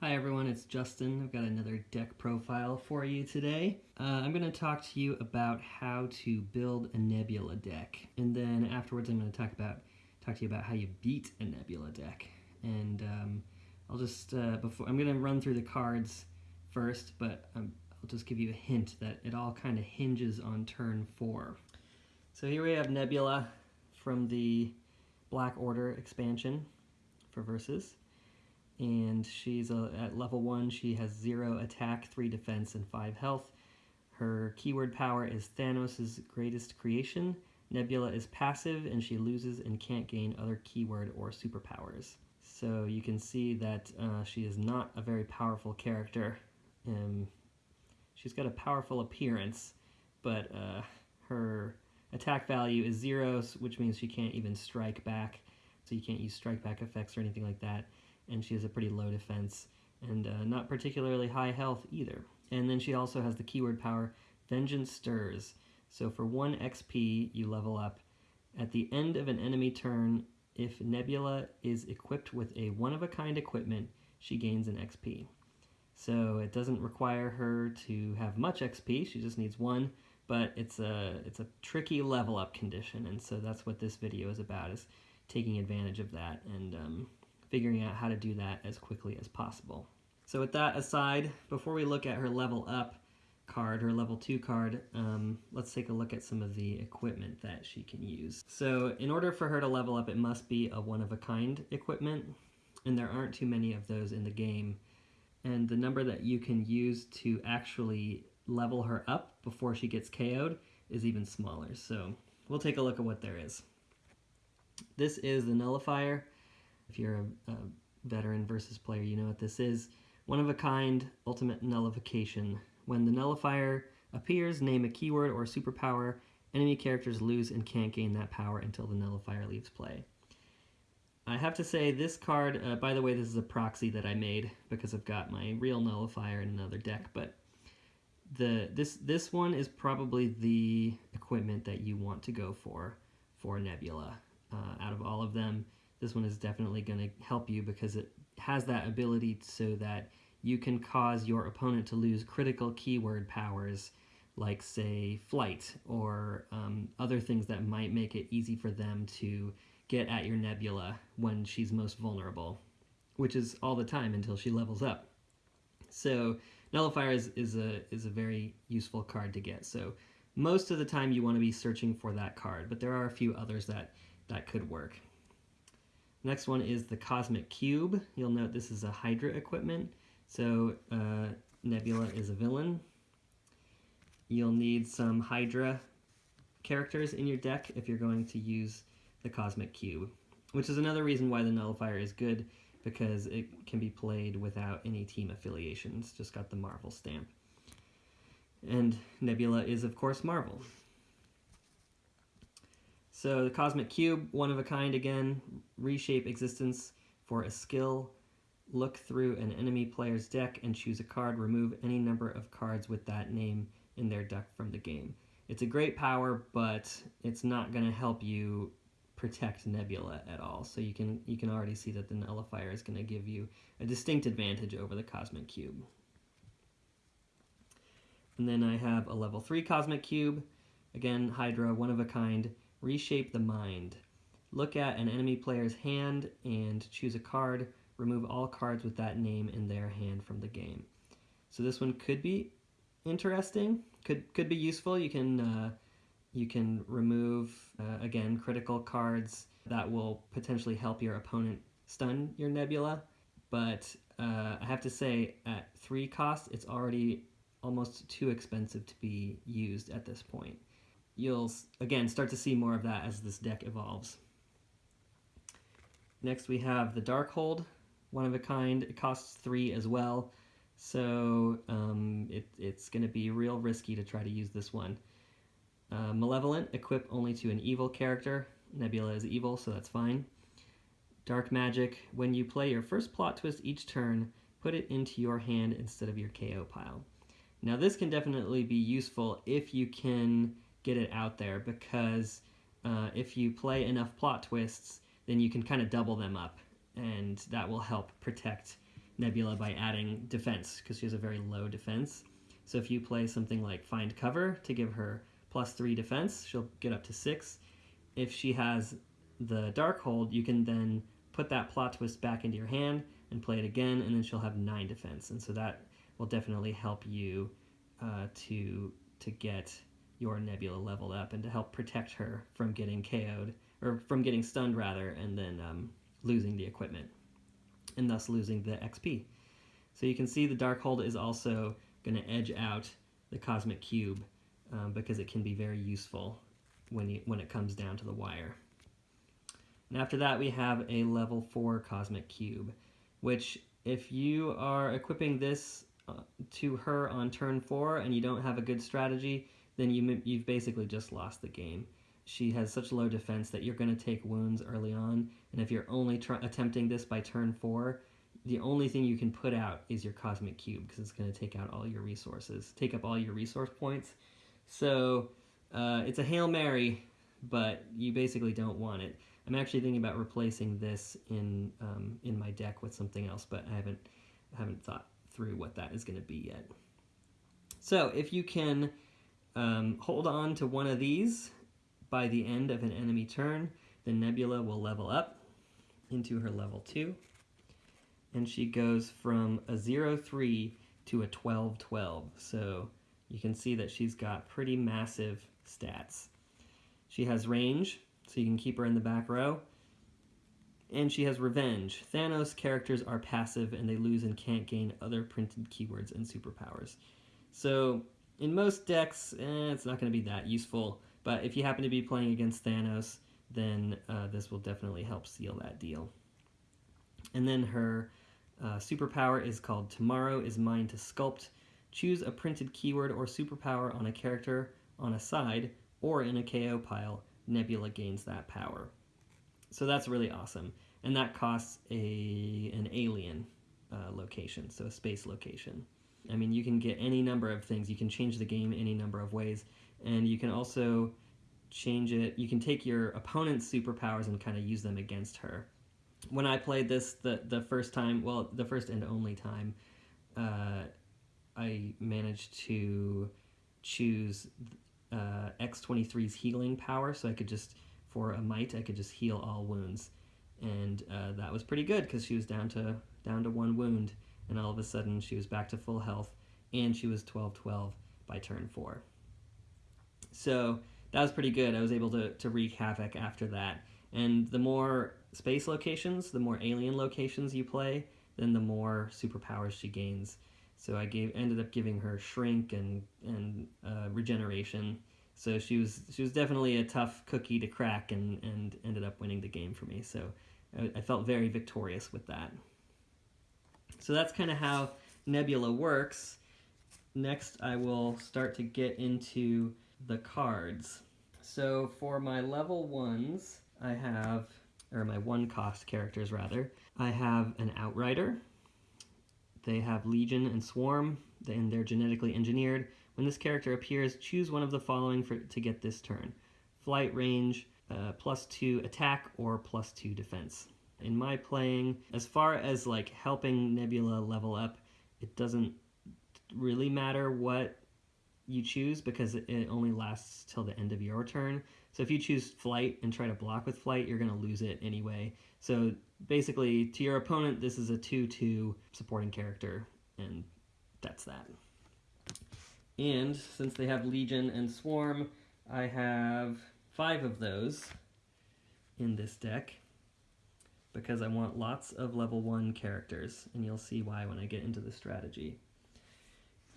Hi everyone, it's Justin. I've got another deck profile for you today. Uh, I'm going to talk to you about how to build a Nebula deck, and then afterwards I'm going to talk about talk to you about how you beat a Nebula deck. And um, I'll just uh, before I'm going to run through the cards first, but um, I'll just give you a hint that it all kind of hinges on turn four. So here we have Nebula from the Black Order expansion for Versus and she's a, at level 1. She has 0 attack, 3 defense, and 5 health. Her keyword power is Thanos' greatest creation. Nebula is passive, and she loses and can't gain other keyword or superpowers. So you can see that uh, she is not a very powerful character. Um, she's got a powerful appearance, but uh, her attack value is 0, which means she can't even strike back. So you can't use strike back effects or anything like that and she has a pretty low defense and uh, not particularly high health either. And then she also has the keyword power Vengeance Stirs. So for 1 XP, you level up. At the end of an enemy turn, if Nebula is equipped with a one-of-a-kind equipment, she gains an XP. So it doesn't require her to have much XP, she just needs one, but it's a, it's a tricky level up condition, and so that's what this video is about, is taking advantage of that. And um, figuring out how to do that as quickly as possible. So with that aside, before we look at her level up card, her level 2 card, um, let's take a look at some of the equipment that she can use. So in order for her to level up, it must be a one-of-a-kind equipment, and there aren't too many of those in the game. And the number that you can use to actually level her up before she gets KO'd is even smaller. So we'll take a look at what there is. This is the nullifier. If you're a, a veteran versus player, you know what this is. One of a kind, ultimate nullification. When the nullifier appears, name a keyword or superpower. Enemy characters lose and can't gain that power until the nullifier leaves play. I have to say this card, uh, by the way, this is a proxy that I made because I've got my real nullifier in another deck, but the this this one is probably the equipment that you want to go for for Nebula. Uh, out of all of them, this one is definitely going to help you because it has that ability so that you can cause your opponent to lose critical keyword powers like say flight or um, other things that might make it easy for them to get at your nebula when she's most vulnerable which is all the time until she levels up. So nullifier is, is a is a very useful card to get. So most of the time you want to be searching for that card but there are a few others that that could work Next one is the Cosmic Cube. You'll note this is a Hydra equipment. So uh, Nebula is a villain. You'll need some Hydra characters in your deck if you're going to use the Cosmic Cube, which is another reason why the Nullifier is good because it can be played without any team affiliations, just got the Marvel stamp. And Nebula is, of course, Marvel. So the Cosmic Cube, one of a kind again, reshape existence for a skill. Look through an enemy player's deck and choose a card. Remove any number of cards with that name in their deck from the game. It's a great power, but it's not going to help you protect Nebula at all. So you can you can already see that the Nullifier is going to give you a distinct advantage over the Cosmic Cube. And then I have a level 3 Cosmic Cube. Again, Hydra, one of a kind. Reshape the Mind. Look at an enemy player's hand and choose a card. Remove all cards with that name in their hand from the game. So this one could be interesting, could could be useful. You can uh, you can remove uh, again critical cards that will potentially help your opponent stun your Nebula. But uh, I have to say, at three costs, it's already almost too expensive to be used at this point you'll, again, start to see more of that as this deck evolves. Next we have the Darkhold, one of a kind. It costs three as well, so um, it, it's going to be real risky to try to use this one. Uh, Malevolent, equip only to an evil character. Nebula is evil, so that's fine. Dark Magic, when you play your first plot twist each turn, put it into your hand instead of your KO pile. Now this can definitely be useful if you can get it out there because uh, if you play enough plot twists, then you can kind of double them up, and that will help protect Nebula by adding defense because she has a very low defense. So if you play something like Find Cover to give her plus three defense, she'll get up to six. If she has the Dark Hold, you can then put that plot twist back into your hand and play it again, and then she'll have nine defense. And so that will definitely help you uh, to to get your Nebula leveled up and to help protect her from getting KO'd or from getting stunned rather, and then um, losing the equipment, and thus losing the XP. So you can see the Darkhold is also going to edge out the Cosmic Cube um, because it can be very useful when you, when it comes down to the wire. And after that, we have a level 4 Cosmic Cube, which if you are equipping this uh, to her on turn 4 and you don't have a good strategy, then you, you've basically just lost the game. She has such low defense that you're going to take wounds early on, and if you're only attempting this by turn 4, the only thing you can put out is your Cosmic Cube, because it's going to take out all your resources, take up all your resource points. So, uh, it's a Hail Mary, but you basically don't want it. I'm actually thinking about replacing this in um, in my deck with something else, but I haven't I haven't thought through what that is going to be yet. So if you can um, hold on to one of these by the end of an enemy turn, The Nebula will level up into her level 2. And she goes from a 0-3 to a 12-12. So you can see that she's got pretty massive stats. She has range, so you can keep her in the back row. And she has Revenge. Thanos characters are passive and they lose and can't gain other printed keywords and superpowers. So, in most decks, eh, it's not going to be that useful, but if you happen to be playing against Thanos, then uh, this will definitely help seal that deal. And then her uh, superpower is called Tomorrow is Mine to Sculpt. Choose a printed keyword or superpower on a character on a side or in a KO pile Nebula gains that power. So that's really awesome. And that costs a an alien uh, location, so a space location. I mean, you can get any number of things. You can change the game any number of ways. And you can also change it. You can take your opponent's superpowers and kind of use them against her. When I played this the, the first time, well, the first and only time, uh, I managed to choose uh, X23's healing power, so I could just, for a might, I could just heal all wounds. And uh, that was pretty good because she was down to down to one wound, and all of a sudden she was back to full health, and she was 12-12 by turn four. So that was pretty good. I was able to, to wreak havoc after that. And the more space locations, the more alien locations you play, then the more superpowers she gains. So I gave ended up giving her shrink and and uh, regeneration. So she was she was definitely a tough cookie to crack, and and ended up winning the game for me. So I, I felt very victorious with that. So that's kind of how Nebula works. Next, I will start to get into the cards. So for my level ones, I have, or my one cost characters rather, I have an Outrider, they have Legion and Swarm, and they're genetically engineered. When this character appears, choose one of the following for, to get this turn. Flight range, uh, plus 2 attack, or plus 2 defense. In my playing, as far as like helping Nebula level up, it doesn't really matter what you choose because it only lasts till the end of your turn. So if you choose flight and try to block with flight, you're going to lose it anyway. So basically, to your opponent, this is a 2-2 supporting character, and that's that. And since they have Legion and Swarm, I have five of those in this deck because I want lots of level 1 characters, and you'll see why when I get into the strategy.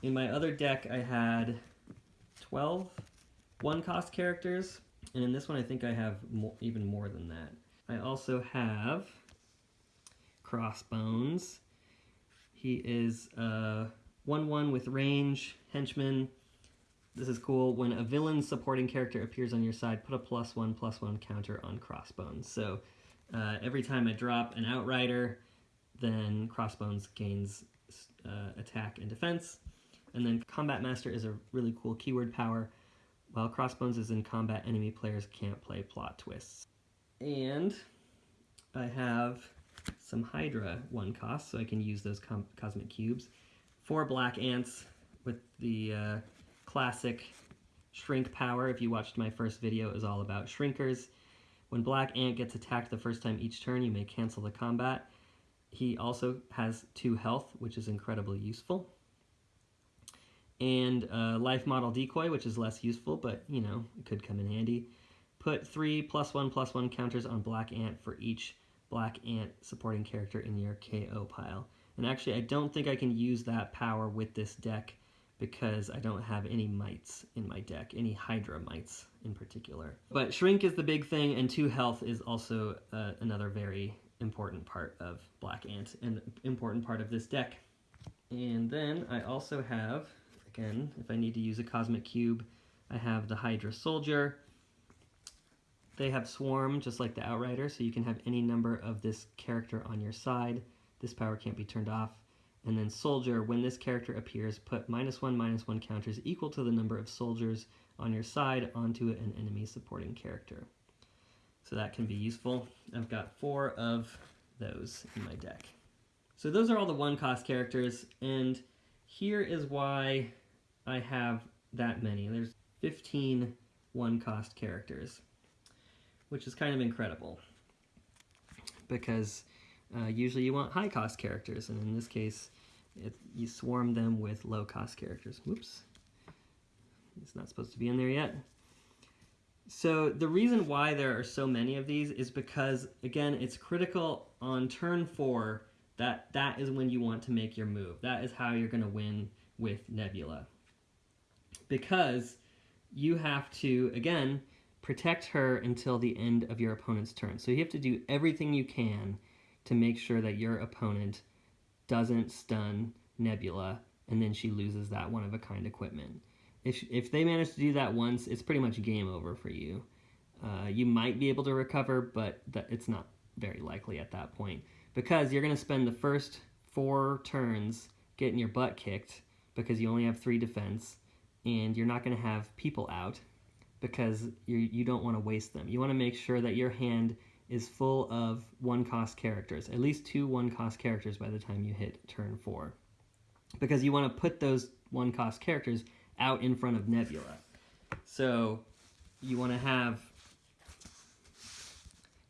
In my other deck, I had 12 one-cost characters, and in this one I think I have even more than that. I also have Crossbones. He is uh, a 1-1 with range, henchman. This is cool. When a villain supporting character appears on your side, put a plus one, plus one counter on Crossbones. So uh, every time I drop an Outrider, then Crossbones gains uh, attack and defense. And then Combat Master is a really cool keyword power. While Crossbones is in combat, enemy players can't play plot twists. And I have some Hydra one cost, so I can use those cosmic cubes. Four black ants with the uh, classic shrink power. If you watched my first video, it was all about shrinkers. When black ant gets attacked the first time each turn, you may cancel the combat. He also has two health, which is incredibly useful. And uh, life model decoy, which is less useful, but you know, it could come in handy. Put three plus one plus one counters on black ant for each black ant supporting character in your KO pile. And actually, I don't think I can use that power with this deck because I don't have any mights in my deck, any Hydra mights in particular. But Shrink is the big thing, and 2 health is also uh, another very important part of Black Ant, and important part of this deck. And then I also have, again, if I need to use a Cosmic Cube, I have the Hydra Soldier. They have Swarm, just like the Outrider, so you can have any number of this character on your side. This power can't be turned off. And then soldier, when this character appears, put minus one, minus one counters equal to the number of soldiers on your side onto an enemy supporting character. So that can be useful. I've got four of those in my deck. So those are all the one cost characters, and here is why I have that many. There's 15 one cost characters, which is kind of incredible because uh, usually you want high cost characters, and in this case, it, you swarm them with low cost characters. Whoops. It's not supposed to be in there yet. So the reason why there are so many of these is because, again, it's critical on turn four that that is when you want to make your move. That is how you're going to win with Nebula. Because you have to, again, protect her until the end of your opponent's turn. So you have to do everything you can to make sure that your opponent doesn't stun Nebula and then she loses that one of a kind equipment. If, if they manage to do that once, it's pretty much game over for you. Uh, you might be able to recover, but it's not very likely at that point because you're going to spend the first four turns getting your butt kicked because you only have three defense and you're not going to have people out because you you don't want to waste them. You want to make sure that your hand is full of one cost characters, at least two one cost characters by the time you hit turn four. Because you want to put those one cost characters out in front of Nebula. So you want to have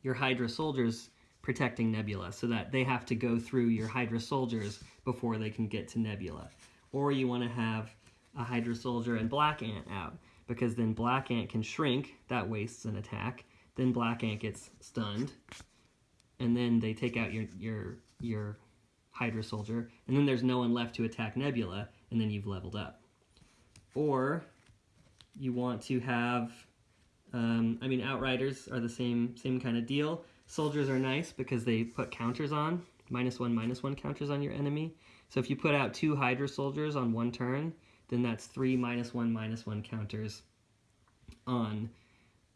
your Hydra soldiers protecting Nebula so that they have to go through your Hydra soldiers before they can get to Nebula. Or you want to have a Hydra soldier and Black Ant out because then Black Ant can shrink, that wastes an attack, then Black Ant gets stunned, and then they take out your your your Hydra Soldier, and then there's no one left to attack Nebula, and then you've leveled up. Or you want to have, um, I mean, Outriders are the same same kind of deal. Soldiers are nice because they put counters on, minus one, minus one counters on your enemy. So if you put out two Hydra Soldiers on one turn, then that's three minus one, minus one counters on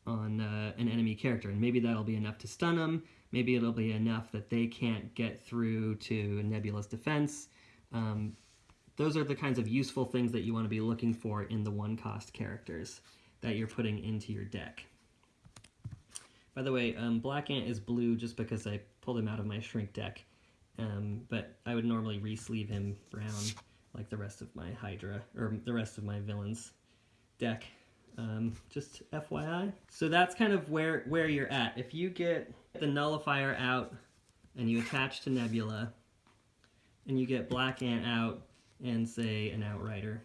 on uh, an enemy character, and maybe that'll be enough to stun them. Maybe it'll be enough that they can't get through to Nebula's defense. Um, those are the kinds of useful things that you want to be looking for in the one-cost characters that you're putting into your deck. By the way, um, Black Ant is blue just because I pulled him out of my shrink deck, um, but I would normally re-sleeve him brown like the rest of my Hydra, or the rest of my villains deck. Um, just FYI. So that's kind of where, where you're at. If you get the nullifier out and you attach to Nebula, and you get Black Ant out and say an Outrider,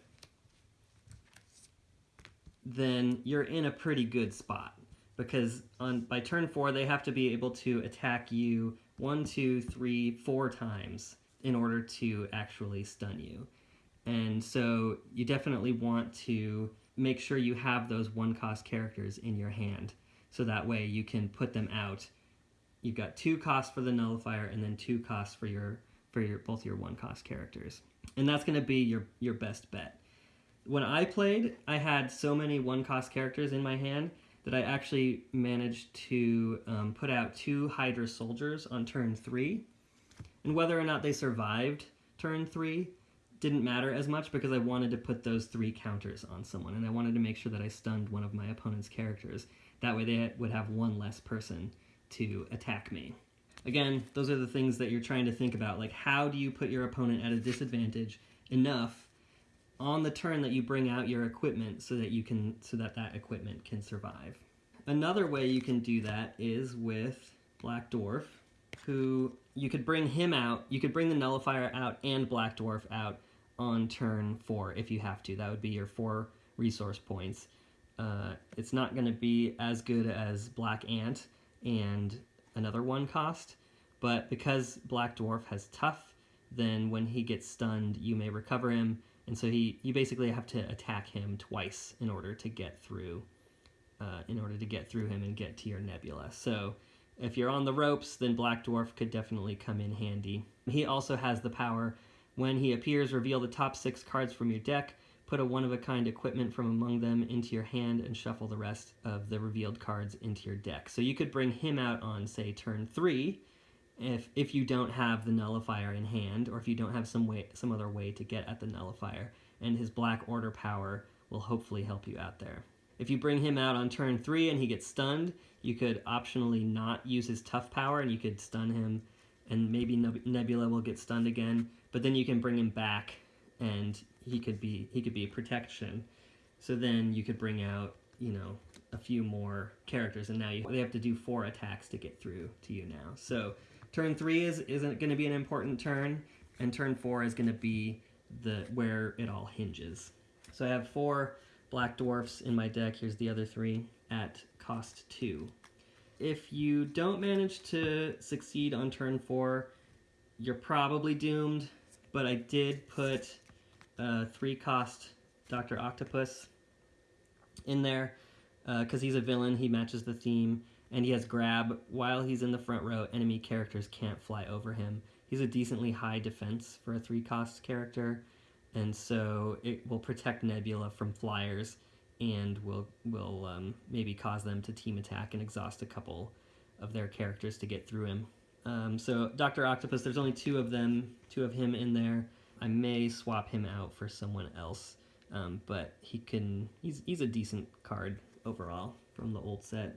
then you're in a pretty good spot. Because on by turn four, they have to be able to attack you one, two, three, four times in order to actually stun you. And so you definitely want to make sure you have those one cost characters in your hand so that way you can put them out. You've got two costs for the nullifier and then two costs for your for your both your one cost characters. And that's going to be your your best bet. When I played, I had so many one cost characters in my hand that I actually managed to um, put out two Hydra soldiers on turn three. And whether or not they survived turn three didn't matter as much because I wanted to put those three counters on someone, and I wanted to make sure that I stunned one of my opponent's characters. That way they would have one less person to attack me. Again, those are the things that you're trying to think about. Like, how do you put your opponent at a disadvantage enough on the turn that you bring out your equipment so that you can so that that equipment can survive. Another way you can do that is with Black Dwarf, who you could bring him out. You could bring the Nullifier out and Black Dwarf out on turn four if you have to. That would be your four resource points. Uh, it's not going to be as good as Black Ant and another one cost, but because Black Dwarf has tough, then when he gets stunned, you may recover him and so he, you basically have to attack him twice in order to get through, uh, in order to get through him and get to your nebula. So if you're on the ropes, then Black Dwarf could definitely come in handy. He also has the power, when he appears, reveal the top six cards from your deck, put a one-of-a-kind equipment from among them into your hand, and shuffle the rest of the revealed cards into your deck. So you could bring him out on, say, turn three, if if you don't have the nullifier in hand or if you don't have some way some other way to get at the nullifier and his black order power will hopefully help you out there if you bring him out on turn three and he gets stunned you could optionally not use his tough power and you could stun him and maybe nebula will get stunned again but then you can bring him back and he could be he could be a protection so then you could bring out you know a few more characters and now you, they have to do four attacks to get through to you now so Turn three is isn't going to be an important turn, and turn four is going to be the where it all hinges. So I have four black dwarfs in my deck. Here's the other three at cost two. If you don't manage to succeed on turn four, you're probably doomed. But I did put a three cost Dr. Octopus in there because uh, he's a villain. He matches the theme and he has grab. While he's in the front row, enemy characters can't fly over him. He's a decently high defense for a three cost character, and so it will protect Nebula from flyers and will will um, maybe cause them to team attack and exhaust a couple of their characters to get through him. Um, so Doctor Octopus, there's only two of them, two of him in there. I may swap him out for someone else, um, but he can. He's he's a decent card overall from the old set.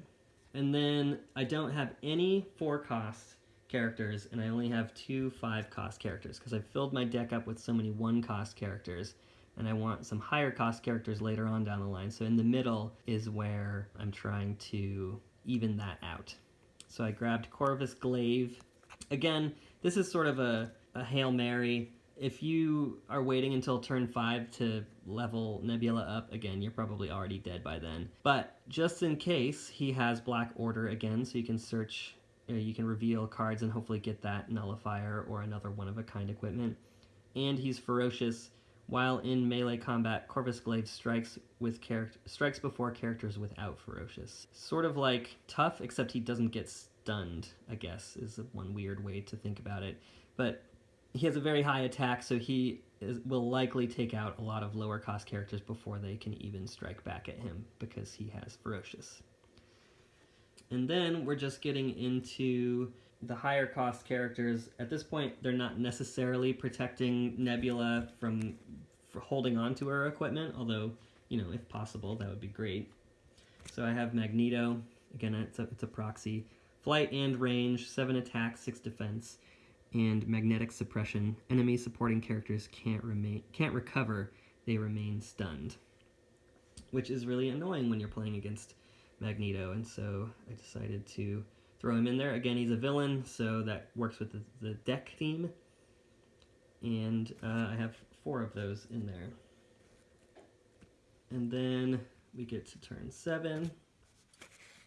And then I don't have any four cost characters, and I only have two five cost characters because I've filled my deck up with so many one cost characters, and I want some higher cost characters later on down the line. So in the middle is where I'm trying to even that out. So I grabbed Corvus Glaive. Again, this is sort of a, a Hail Mary if you are waiting until turn 5 to level Nebula up again, you're probably already dead by then. But just in case, he has Black Order again, so you can search, you, know, you can reveal cards and hopefully get that Nullifier or another one-of-a-kind equipment. And he's Ferocious. While in melee combat, Corvus Glaive strikes with strikes before characters without Ferocious. Sort of like Tough, except he doesn't get stunned, I guess, is one weird way to think about it. But he has a very high attack, so he is, will likely take out a lot of lower cost characters before they can even strike back at him because he has ferocious. And then we're just getting into the higher cost characters. At this point, they're not necessarily protecting Nebula from holding on to her equipment, although, you know, if possible, that would be great. So I have Magneto. Again, it's a, it's a proxy. Flight and range, 7 attack, 6 defense and magnetic suppression, enemy supporting characters can't remain can't recover, they remain stunned. Which is really annoying when you're playing against Magneto, and so I decided to throw him in there. Again, he's a villain, so that works with the, the deck theme. And uh, I have four of those in there. And then we get to turn seven.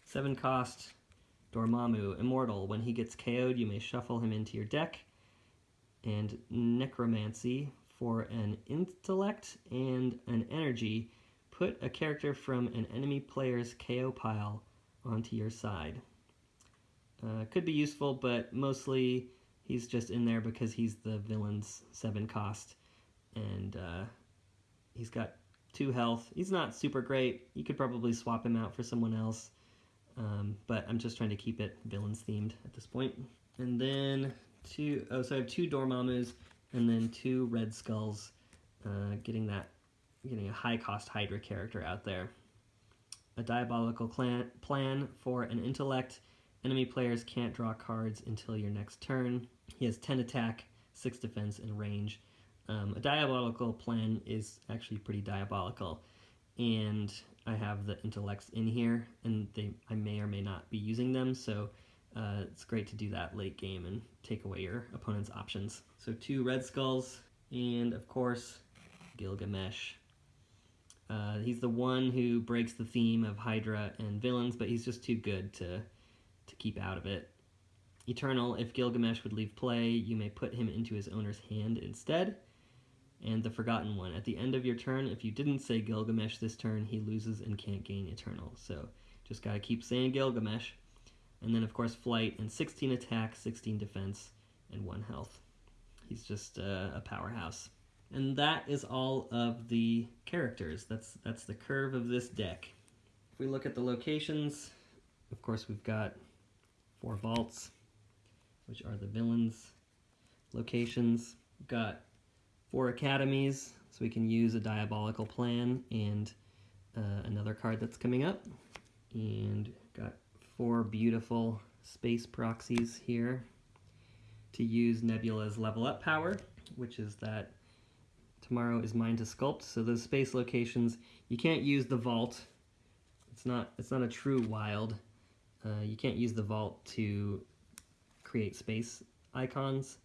Seven cost, Dormammu, Immortal. When he gets KO'd, you may shuffle him into your deck. And Necromancy, for an intellect and an energy, put a character from an enemy player's KO pile onto your side. Uh, could be useful, but mostly he's just in there because he's the villain's 7 cost. And uh, he's got 2 health. He's not super great. You could probably swap him out for someone else. Um, but I'm just trying to keep it villains themed at this point. And then two, oh, so I have two Dormammus and then two Red Skulls, uh, getting that, getting a high cost Hydra character out there. A diabolical clan, plan for an intellect Enemy players can't draw cards until your next turn. He has 10 attack, 6 defense, and range. Um, a diabolical plan is actually pretty diabolical, and I have the intellects in here, and they I may or may not be using them, so uh, it's great to do that late game and take away your opponent's options. So two red skulls, and of course, Gilgamesh. Uh, he's the one who breaks the theme of Hydra and villains, but he's just too good to, to keep out of it. Eternal, if Gilgamesh would leave play, you may put him into his owner's hand instead and the Forgotten One. At the end of your turn, if you didn't say Gilgamesh this turn, he loses and can't gain Eternal. So just gotta keep saying Gilgamesh. And then, of course, Flight and 16 attack, 16 defense, and 1 health. He's just uh, a powerhouse. And that is all of the characters. That's, that's the curve of this deck. If we look at the locations, of course, we've got four vaults, which are the villains' locations. We've got four academies, so we can use a diabolical plan and uh, another card that's coming up. And got four beautiful space proxies here to use Nebula's level up power, which is that tomorrow is mine to sculpt. So those space locations, you can't use the vault. It's not, it's not a true wild. Uh, you can't use the vault to create space icons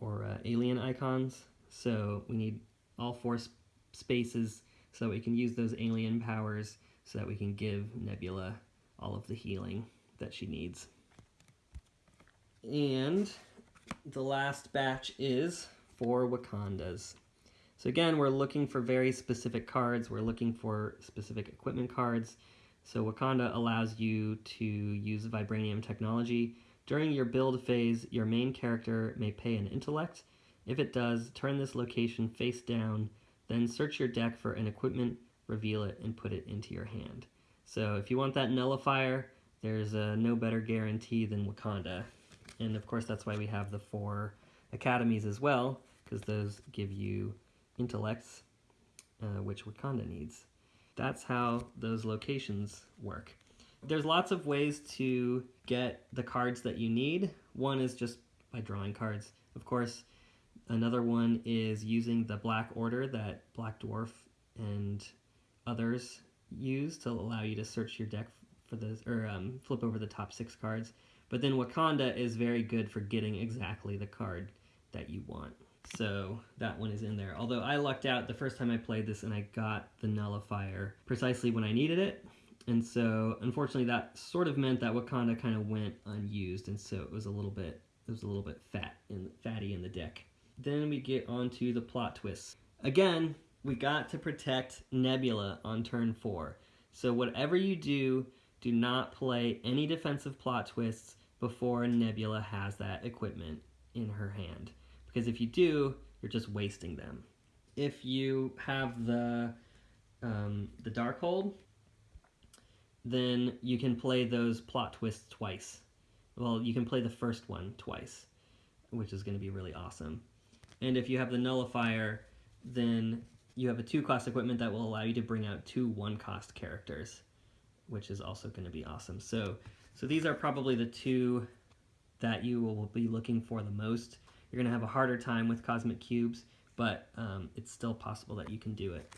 or uh, alien icons. So we need all four sp spaces so that we can use those alien powers so that we can give Nebula all of the healing that she needs. And the last batch is for Wakandas. So again, we're looking for very specific cards. We're looking for specific equipment cards. So Wakanda allows you to use Vibranium technology. During your build phase, your main character may pay an intellect if it does, turn this location face down, then search your deck for an equipment, reveal it, and put it into your hand. So if you want that nullifier, there's a no better guarantee than Wakanda. And of course that's why we have the four academies as well, because those give you intellects, uh, which Wakanda needs. That's how those locations work. There's lots of ways to get the cards that you need. One is just by drawing cards. Of course, Another one is using the Black Order that Black Dwarf and others use to allow you to search your deck for those, or um, flip over the top six cards. But then Wakanda is very good for getting exactly the card that you want. So that one is in there. Although I lucked out the first time I played this and I got the nullifier precisely when I needed it. And so unfortunately that sort of meant that Wakanda kind of went unused and so it was a little bit it was a little bit fat and fatty in the deck. Then we get onto the plot twists. Again, we got to protect Nebula on turn four. So whatever you do, do not play any defensive plot twists before Nebula has that equipment in her hand. Because if you do, you're just wasting them. If you have the um, the Darkhold, then you can play those plot twists twice. Well, you can play the first one twice, which is going to be really awesome. And if you have the nullifier, then you have a two cost equipment that will allow you to bring out two one cost characters, which is also going to be awesome. So, so these are probably the two that you will be looking for the most. You're going to have a harder time with cosmic cubes, but um, it's still possible that you can do it.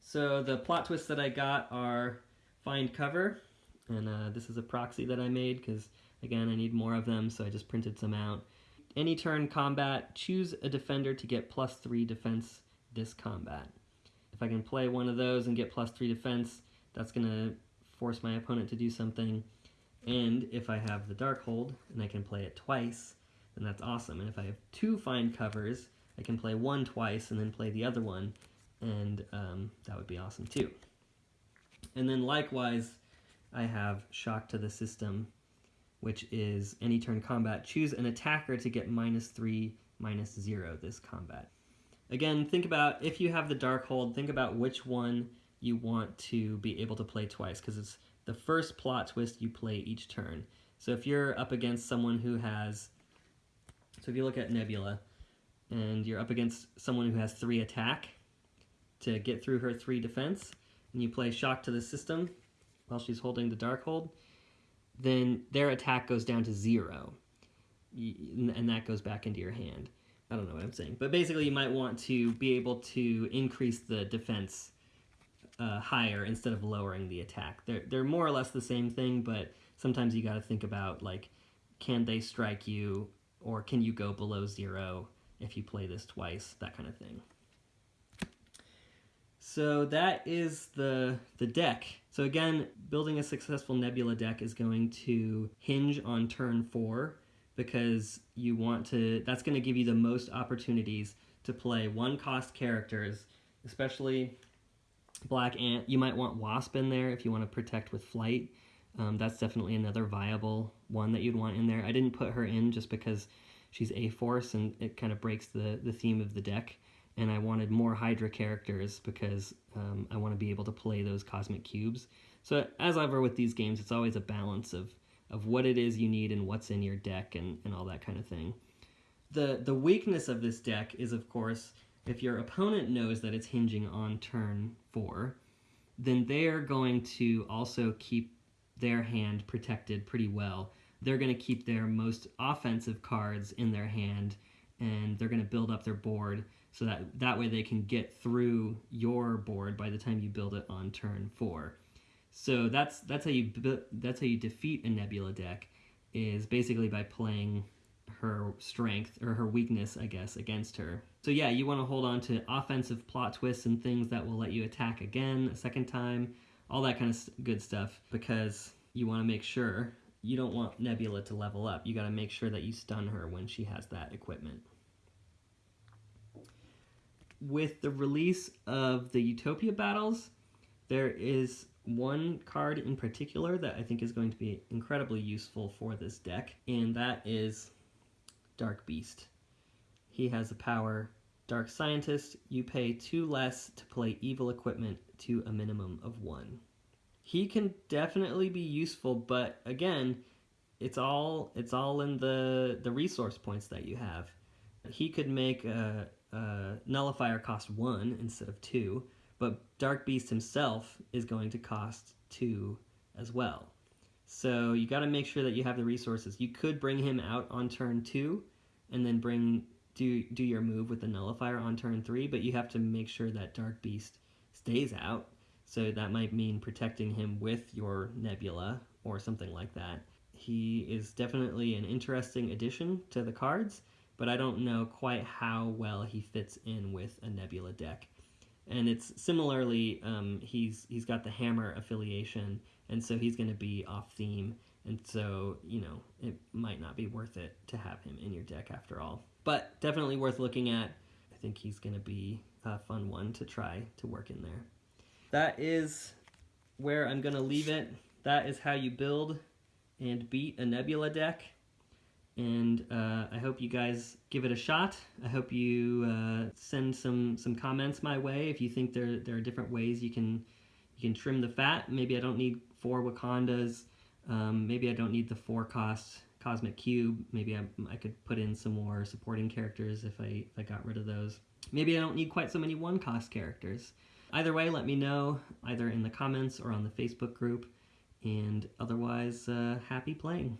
So the plot twists that I got are find cover, and uh, this is a proxy that I made because again I need more of them, so I just printed some out. Any turn combat, choose a defender to get plus 3 defense this combat. If I can play one of those and get plus 3 defense, that's going to force my opponent to do something. And if I have the Darkhold and I can play it twice, then that's awesome. And if I have two find covers, I can play one twice and then play the other one, and um, that would be awesome too. And then likewise, I have Shock to the System which is any turn combat. Choose an attacker to get minus 3, minus 0 this combat. Again, think about, if you have the Darkhold, think about which one you want to be able to play twice, because it's the first plot twist you play each turn. So if you're up against someone who has, so if you look at Nebula, and you're up against someone who has 3 attack to get through her 3 defense, and you play Shock to the System while she's holding the Darkhold, then their attack goes down to zero, and that goes back into your hand. I don't know what I'm saying, but basically you might want to be able to increase the defense uh, higher instead of lowering the attack. They're they're more or less the same thing, but sometimes you got to think about like, can they strike you, or can you go below zero if you play this twice, that kind of thing. So that is the the deck. So again, building a successful Nebula deck is going to hinge on turn four because you want to, that's going to give you the most opportunities to play one cost characters, especially Black Ant. You might want Wasp in there if you want to protect with Flight. Um, that's definitely another viable one that you'd want in there. I didn't put her in just because she's A-Force and it kind of breaks the, the theme of the deck. And I wanted more Hydra characters because um, I want to be able to play those Cosmic Cubes. So as ever with these games, it's always a balance of of what it is you need and what's in your deck and, and all that kind of thing. The, the weakness of this deck is, of course, if your opponent knows that it's hinging on turn 4, then they're going to also keep their hand protected pretty well. They're going to keep their most offensive cards in their hand, and they're going to build up their board so that that way they can get through your board by the time you build it on turn 4. So that's that's how you that's how you defeat a Nebula deck is basically by playing her strength or her weakness, I guess, against her. So yeah, you want to hold on to offensive plot twists and things that will let you attack again a second time, all that kind of good stuff because you want to make sure you don't want Nebula to level up. You got to make sure that you stun her when she has that equipment. With the release of the Utopia battles, there is one card in particular that I think is going to be incredibly useful for this deck, and that is Dark Beast. He has the power Dark Scientist, you pay two less to play evil equipment to a minimum of one. He can definitely be useful, but again, it's all it's all in the the resource points that you have. He could make a, a nullifier cost one instead of two, but Dark Beast himself is going to cost two as well. So you got to make sure that you have the resources. You could bring him out on turn two, and then bring do do your move with the nullifier on turn three. But you have to make sure that Dark Beast stays out. So that might mean protecting him with your Nebula or something like that. He is definitely an interesting addition to the cards, but I don't know quite how well he fits in with a Nebula deck and it's similarly um, he's he's got the hammer affiliation and so he's going to be off theme and so you know it might not be worth it to have him in your deck after all but definitely worth looking at i think he's going to be a fun one to try to work in there that is where i'm going to leave it that is how you build and beat a nebula deck and uh, I hope you guys give it a shot. I hope you uh, send some some comments my way if you think there there are different ways you can you can trim the fat. Maybe I don't need four Wakandas. Um, maybe I don't need the four cost Cosmic Cube. Maybe I, I could put in some more supporting characters if I if I got rid of those. Maybe I don't need quite so many one cost characters. Either way, let me know either in the comments or on the Facebook group. And otherwise, uh, happy playing.